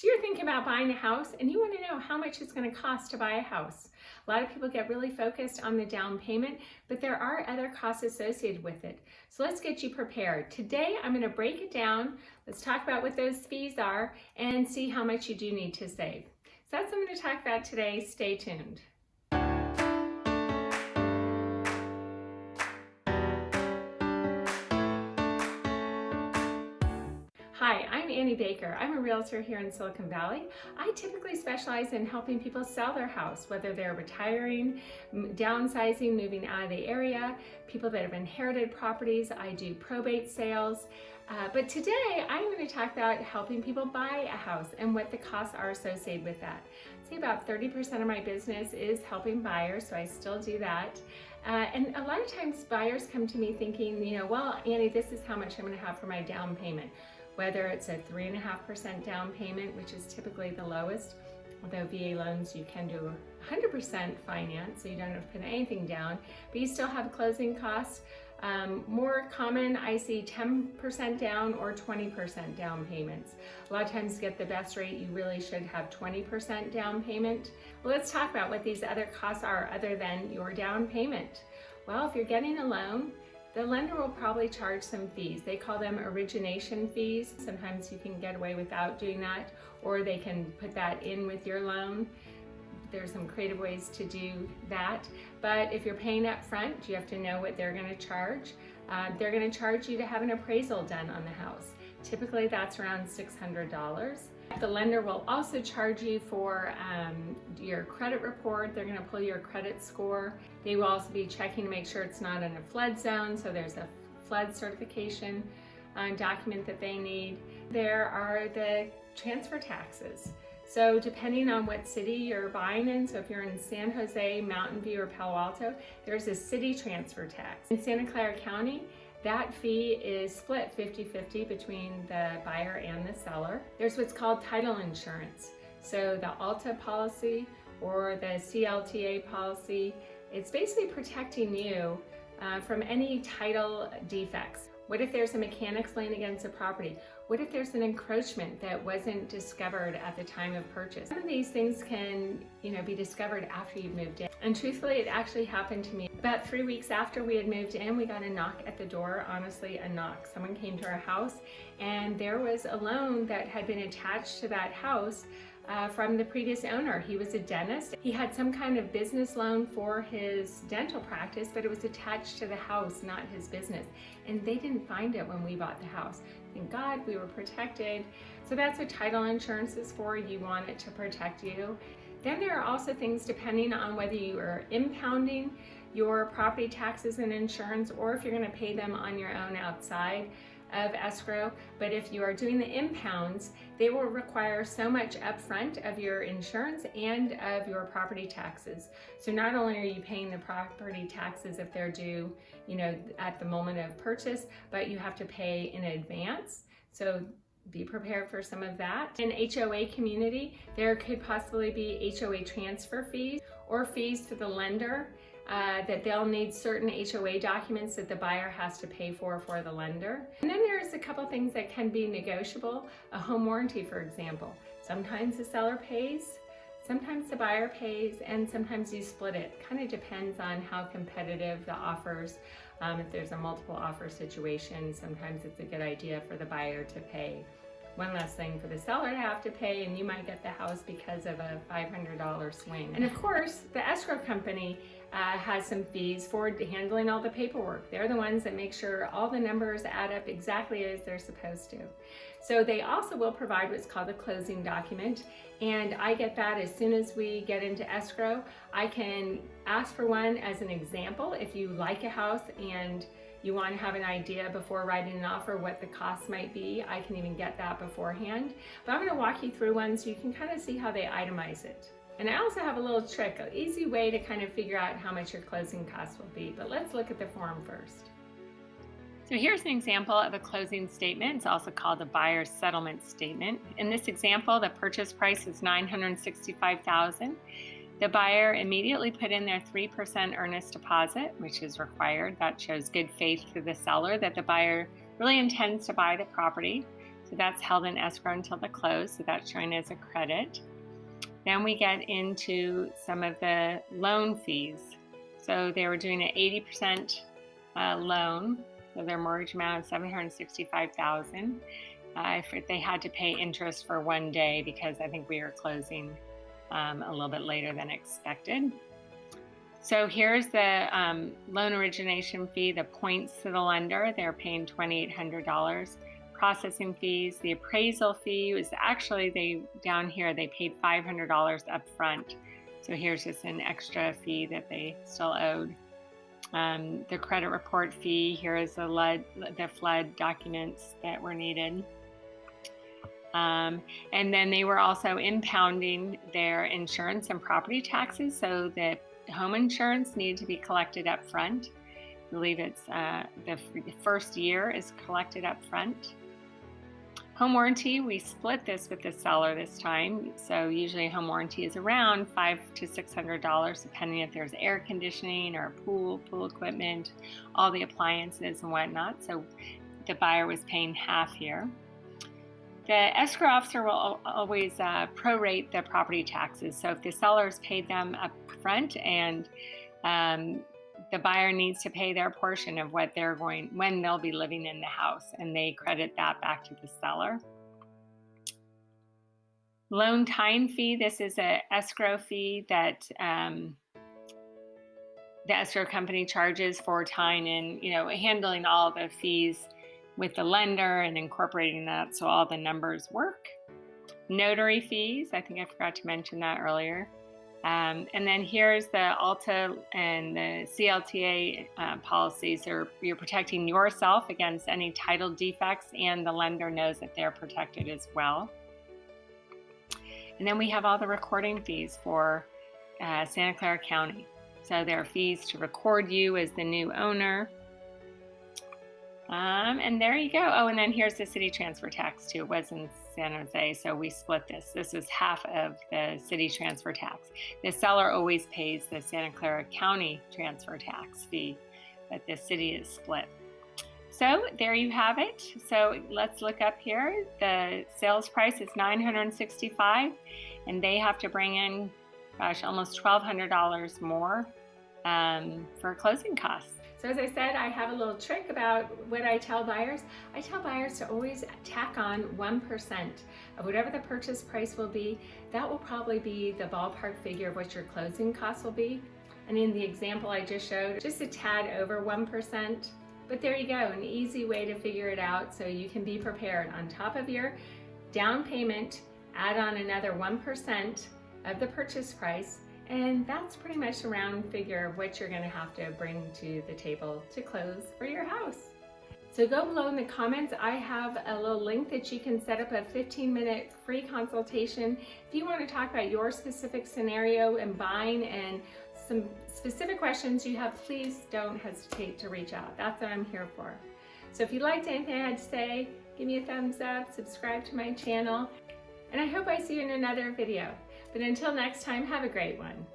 So you're thinking about buying a house and you want to know how much it's going to cost to buy a house. A lot of people get really focused on the down payment, but there are other costs associated with it. So let's get you prepared. Today, I'm going to break it down. Let's talk about what those fees are and see how much you do need to save. So that's what I'm going to talk about today. Stay tuned. Baker. I'm a realtor here in Silicon Valley. I typically specialize in helping people sell their house, whether they're retiring, downsizing, moving out of the area, people that have inherited properties. I do probate sales. Uh, but today I'm going to talk about helping people buy a house and what the costs are associated with that. Say about 30% of my business is helping buyers, so I still do that. Uh, and a lot of times buyers come to me thinking, you know, well, Annie, this is how much I'm going to have for my down payment whether it's a 3.5% down payment, which is typically the lowest, although VA loans you can do 100% finance, so you don't have to put anything down, but you still have closing costs. Um, more common, I see 10% down or 20% down payments. A lot of times to get the best rate, you really should have 20% down payment. Well, let's talk about what these other costs are other than your down payment. Well, if you're getting a loan, the lender will probably charge some fees. They call them origination fees. Sometimes you can get away without doing that, or they can put that in with your loan. There's some creative ways to do that. But if you're paying up front, you have to know what they're gonna charge. Uh, they're gonna charge you to have an appraisal done on the house. Typically that's around $600. The lender will also charge you for um, your credit report. They're gonna pull your credit score. They will also be checking to make sure it's not in a flood zone, so there's a flood certification uh, document that they need. There are the transfer taxes. So depending on what city you're buying in, so if you're in San Jose, Mountain View, or Palo Alto, there's a city transfer tax. In Santa Clara County, that fee is split 50-50 between the buyer and the seller. There's what's called title insurance. So the ALTA policy or the CLTA policy, it's basically protecting you uh, from any title defects. What if there's a mechanics lien against a property? What if there's an encroachment that wasn't discovered at the time of purchase? Some of these things can, you know, be discovered after you've moved in. And truthfully, it actually happened to me. About three weeks after we had moved in, we got a knock at the door, honestly, a knock. Someone came to our house and there was a loan that had been attached to that house uh, from the previous owner. He was a dentist. He had some kind of business loan for his dental practice, but it was attached to the house, not his business. And they didn't find it when we bought the house. Thank God we were protected. So that's what title insurance is for. You want it to protect you. Then there are also things depending on whether you are impounding your property taxes and insurance or if you're going to pay them on your own outside of escrow, but if you are doing the impounds, they will require so much upfront of your insurance and of your property taxes. So not only are you paying the property taxes if they're due, you know, at the moment of purchase, but you have to pay in advance. So be prepared for some of that. In HOA community, there could possibly be HOA transfer fees or fees to the lender uh, that they'll need certain HOA documents that the buyer has to pay for for the lender. And then there's a couple things that can be negotiable. A home warranty, for example. Sometimes the seller pays, sometimes the buyer pays, and sometimes you split it. Kind of depends on how competitive the offers. Um, if there's a multiple offer situation, sometimes it's a good idea for the buyer to pay one less thing for the seller to have to pay and you might get the house because of a $500 swing. And of course, the escrow company uh, has some fees for handling all the paperwork. They're the ones that make sure all the numbers add up exactly as they're supposed to. So they also will provide what's called a closing document and I get that as soon as we get into escrow. I can ask for one as an example if you like a house and you want to have an idea before writing an offer what the cost might be. I can even get that beforehand. But I'm going to walk you through one so you can kind of see how they itemize it. And I also have a little trick, an easy way to kind of figure out how much your closing costs will be. But let's look at the form first. So here's an example of a closing statement. It's also called a buyer's settlement statement. In this example, the purchase price is 965000 The buyer immediately put in their 3% earnest deposit, which is required. That shows good faith to the seller that the buyer really intends to buy the property. So that's held in escrow until the close, so that's showing as a credit. Then we get into some of the loan fees. So they were doing an 80% uh, loan, so their mortgage amount is 765,000. Uh, if they had to pay interest for one day because I think we were closing um, a little bit later than expected. So here's the um, loan origination fee, the points to the lender. They're paying $2,800. Processing fees, the appraisal fee was actually they down here they paid $500 up front. So here's just an extra fee that they still owed. Um, the credit report fee, here is the, lead, the flood documents that were needed. Um, and then they were also impounding their insurance and property taxes so that home insurance needed to be collected up front. I believe it's uh, the, the first year is collected up front. Home warranty, we split this with the seller this time. So usually home warranty is around five to six hundred dollars, depending if there's air conditioning or pool, pool equipment, all the appliances and whatnot. So the buyer was paying half here. The escrow officer will always uh, prorate the property taxes. So if the sellers paid them up front and um, the buyer needs to pay their portion of what they're going when they'll be living in the house and they credit that back to the seller. Loan tie-in fee, this is a escrow fee that um, the escrow company charges for tying in, you know, handling all the fees with the lender and incorporating that so all the numbers work. Notary fees, I think I forgot to mention that earlier. Um, and then here's the ALTA and the CLTA uh, policies. Are, you're protecting yourself against any title defects and the lender knows that they're protected as well. And then we have all the recording fees for uh, Santa Clara County. So there are fees to record you as the new owner, um, and there you go. Oh, and then here's the city transfer tax too. It was in San Jose, so we split this. This is half of the city transfer tax. The seller always pays the Santa Clara County transfer tax fee, but the city is split. So there you have it. So let's look up here. The sales price is 965 and they have to bring in, gosh, almost $1,200 more um, for closing costs. So as I said, I have a little trick about what I tell buyers. I tell buyers to always tack on 1% of whatever the purchase price will be. That will probably be the ballpark figure of what your closing costs will be. And in the example I just showed, just a tad over 1%. But there you go, an easy way to figure it out so you can be prepared. On top of your down payment, add on another 1% of the purchase price and that's pretty much a round figure of what you're gonna have to bring to the table to close for your house. So go below in the comments. I have a little link that you can set up a 15 minute free consultation. If you wanna talk about your specific scenario and buying and some specific questions you have, please don't hesitate to reach out. That's what I'm here for. So if you liked anything I had to say, give me a thumbs up, subscribe to my channel, and I hope I see you in another video. But until next time, have a great one.